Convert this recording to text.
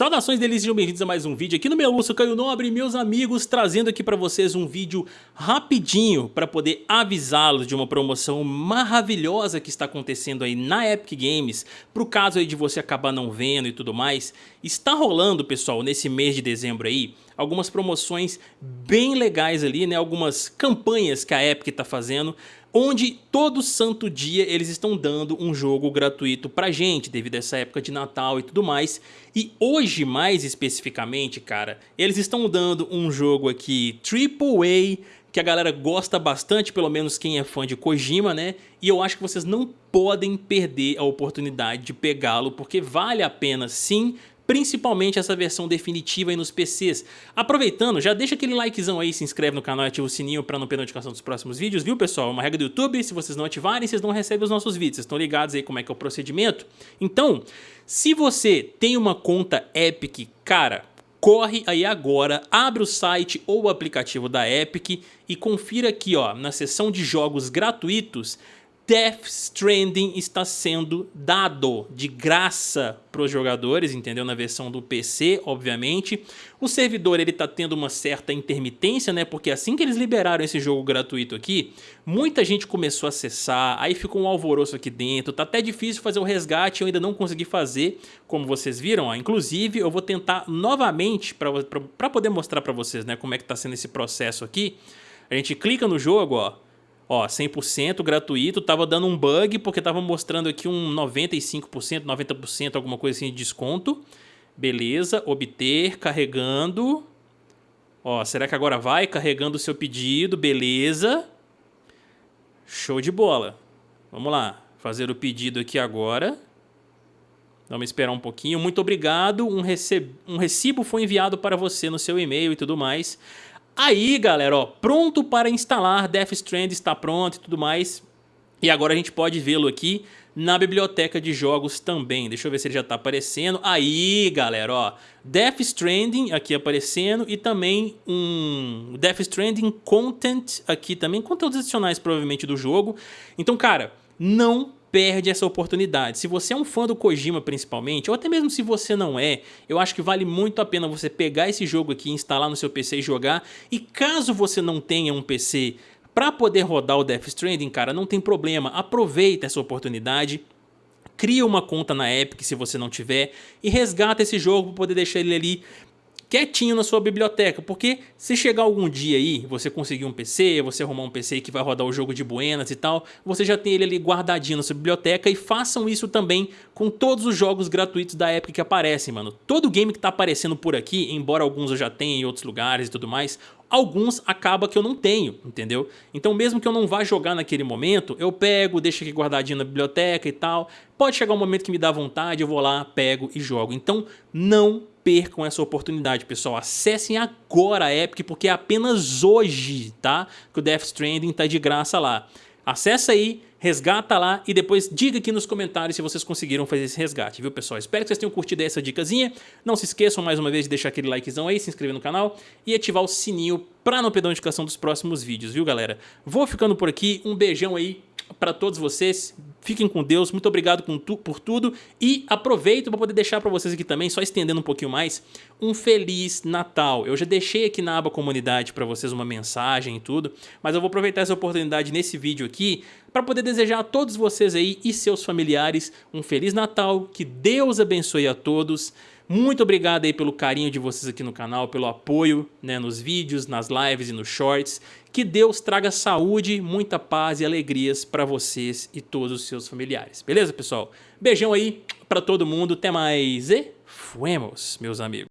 Saudações delícias, sejam bem-vindos a mais um vídeo aqui no meu sou Caio Nobre, meus amigos, trazendo aqui para vocês um vídeo rapidinho para poder avisá-los de uma promoção maravilhosa que está acontecendo aí na Epic Games, pro caso aí de você acabar não vendo e tudo mais. Está rolando, pessoal, nesse mês de dezembro aí, algumas promoções bem legais ali, né, algumas campanhas que a Epic está fazendo, onde todo santo dia eles estão dando um jogo gratuito pra gente, devido a essa época de Natal e tudo mais. E hoje, mais especificamente, cara, eles estão dando um jogo aqui AAA, que a galera gosta bastante, pelo menos quem é fã de Kojima, né? E eu acho que vocês não podem perder a oportunidade de pegá-lo, porque vale a pena sim principalmente essa versão definitiva aí nos PCs. Aproveitando, já deixa aquele likezão aí, se inscreve no canal e ativa o sininho para não perder notificação dos próximos vídeos, viu pessoal? É uma regra do YouTube, se vocês não ativarem, vocês não recebem os nossos vídeos, vocês estão ligados aí como é que é o procedimento? Então, se você tem uma conta Epic, cara, corre aí agora, abre o site ou o aplicativo da Epic e confira aqui ó, na seção de jogos gratuitos Death Stranding está sendo dado de graça para os jogadores, entendeu? Na versão do PC, obviamente. O servidor ele está tendo uma certa intermitência, né? Porque assim que eles liberaram esse jogo gratuito aqui, muita gente começou a acessar, aí ficou um alvoroço aqui dentro, tá até difícil fazer o resgate, eu ainda não consegui fazer, como vocês viram. Ó. Inclusive, eu vou tentar novamente para poder mostrar para vocês, né? Como é que está sendo esse processo aqui. A gente clica no jogo, ó Ó, 100% gratuito, tava dando um bug porque tava mostrando aqui um 95%, 90%, alguma coisa assim de desconto. Beleza, obter, carregando. Ó, será que agora vai carregando o seu pedido? Beleza. Show de bola. Vamos lá, fazer o pedido aqui agora. Vamos esperar um pouquinho. Muito obrigado. Um, rece... um recibo foi enviado para você no seu e-mail e tudo mais. Aí, galera, ó, pronto para instalar, Death Strand está pronto e tudo mais. E agora a gente pode vê-lo aqui na biblioteca de jogos também. Deixa eu ver se ele já está aparecendo. Aí, galera, ó, Death Stranding aqui aparecendo e também um Death Stranding Content aqui também, conteúdos adicionais provavelmente do jogo. Então, cara, não perde essa oportunidade. Se você é um fã do Kojima principalmente, ou até mesmo se você não é, eu acho que vale muito a pena você pegar esse jogo aqui, instalar no seu PC e jogar. E caso você não tenha um PC para poder rodar o Death Stranding, cara, não tem problema, aproveita essa oportunidade. Cria uma conta na Epic se você não tiver e resgata esse jogo para poder deixar ele ali quietinho na sua biblioteca, porque se chegar algum dia aí, você conseguir um PC, você arrumar um PC que vai rodar o jogo de buenas e tal, você já tem ele ali guardadinho na sua biblioteca e façam isso também com todos os jogos gratuitos da Epic que aparecem, mano. Todo game que tá aparecendo por aqui, embora alguns eu já tenha em outros lugares e tudo mais, alguns acaba que eu não tenho, entendeu? Então mesmo que eu não vá jogar naquele momento, eu pego, deixo aqui guardadinho na biblioteca e tal. Pode chegar um momento que me dá vontade, eu vou lá, pego e jogo. Então não percam essa oportunidade, pessoal. Acessem agora a Epic, porque é apenas hoje, tá? Que o Death Stranding tá de graça lá. Acessa aí, resgata lá e depois diga aqui nos comentários se vocês conseguiram fazer esse resgate, viu pessoal? Espero que vocês tenham curtido essa dicasinha. Não se esqueçam mais uma vez de deixar aquele likezão aí, se inscrever no canal e ativar o sininho para não perder a notificação dos próximos vídeos, viu galera? Vou ficando por aqui, um beijão aí para todos vocês. Fiquem com Deus, muito obrigado por tudo e aproveito para poder deixar para vocês aqui também, só estendendo um pouquinho mais, um Feliz Natal. Eu já deixei aqui na aba comunidade para vocês uma mensagem e tudo, mas eu vou aproveitar essa oportunidade nesse vídeo aqui para poder desejar a todos vocês aí e seus familiares um Feliz Natal, que Deus abençoe a todos, muito obrigado aí pelo carinho de vocês aqui no canal, pelo apoio né, nos vídeos, nas lives e nos shorts. Que Deus traga saúde, muita paz e alegrias para vocês e todos os seus familiares. Beleza, pessoal? Beijão aí para todo mundo, até mais e fuemos, meus amigos.